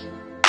Christ.